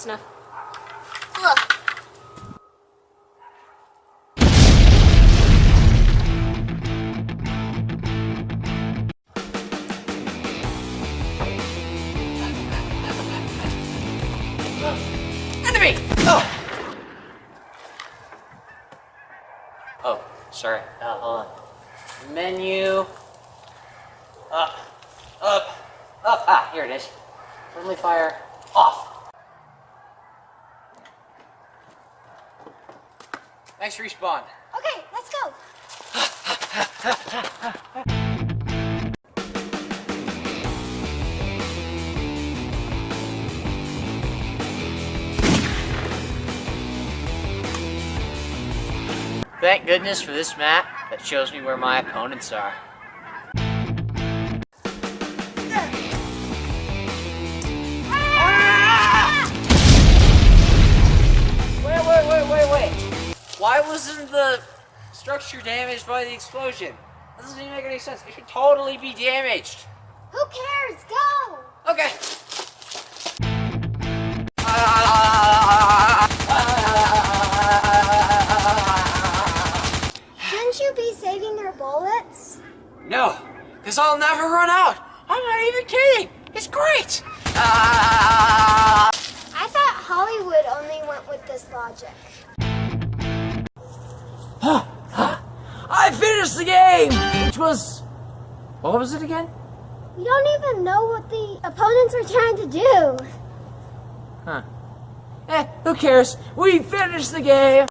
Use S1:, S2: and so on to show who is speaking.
S1: close enough.
S2: Look.
S3: Enemy! Oh! Oh, sorry. Uh, hold on. Menu. Up. Up. Up. Ah, here it is. Friendly fire off. Nice respawn.
S2: Okay, let's go.
S3: Thank goodness for this map that shows me where my opponents are. Wasn't the structure damaged by the explosion? That doesn't even make any sense. It should totally be damaged.
S2: Who cares? Go.
S3: Okay.
S2: Shouldn't you be saving their bullets?
S3: No, because I'll never run out. I'm not even kidding. It's great. Finished the game, which was what was it again?
S2: You don't even know what the opponents are trying to do.
S3: Huh. Eh, who cares? We finished the game.